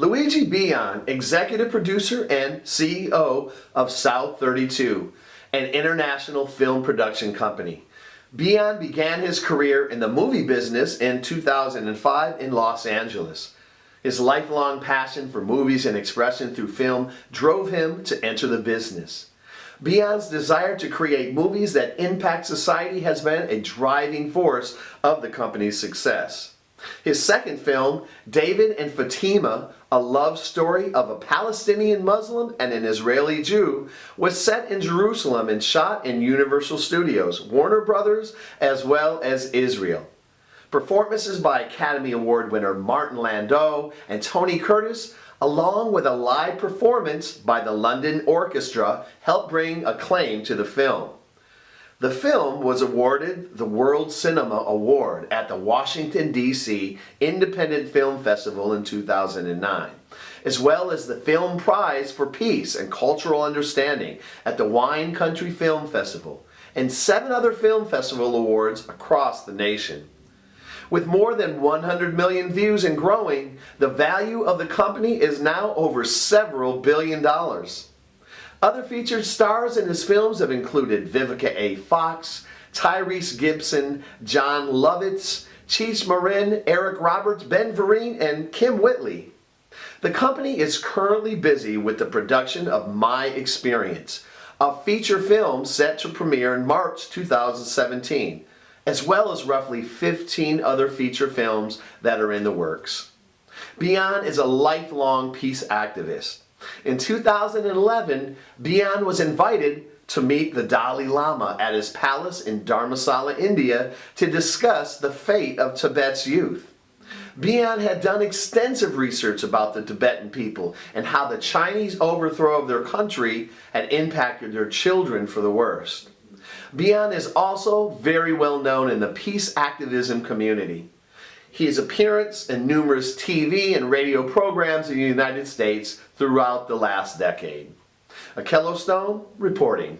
Luigi Bion, executive producer and CEO of South 32, an international film production company. Bion began his career in the movie business in 2005 in Los Angeles. His lifelong passion for movies and expression through film drove him to enter the business. Bion's desire to create movies that impact society has been a driving force of the company's success. His second film, David and Fatima, a love story of a Palestinian Muslim and an Israeli Jew, was set in Jerusalem and shot in Universal Studios, Warner Brothers, as well as Israel. Performances by Academy Award winner Martin Landau and Tony Curtis, along with a live performance by the London Orchestra, helped bring acclaim to the film. The film was awarded the World Cinema Award at the Washington, D.C. Independent Film Festival in 2009, as well as the Film Prize for Peace and Cultural Understanding at the Wine Country Film Festival, and seven other film festival awards across the nation. With more than 100 million views and growing, the value of the company is now over several billion dollars. Other featured stars in his films have included Vivica A. Fox, Tyrese Gibson, Jon Lovitz, Cheech Marin, Eric Roberts, Ben Vereen, and Kym Whitley. The company is currently busy with the production of My Experience, a feature film set to premiere in March 2017, as well as roughly 15 other feature films that are in the works. Bion is a lifelong peace activist. In 2011, Bion was invited to meet the Dalai Lama at his palace in Dharamsala, India to discuss the fate of Tibet's youth. Bion had done extensive research about the Tibetan people and how the Chinese overthrow of their country had impacted their children for the worst. Bion is also very well known in the peace activism community. His appearance in numerous TV and radio programs in the United States throughout the last decade. Akello Stone reporting.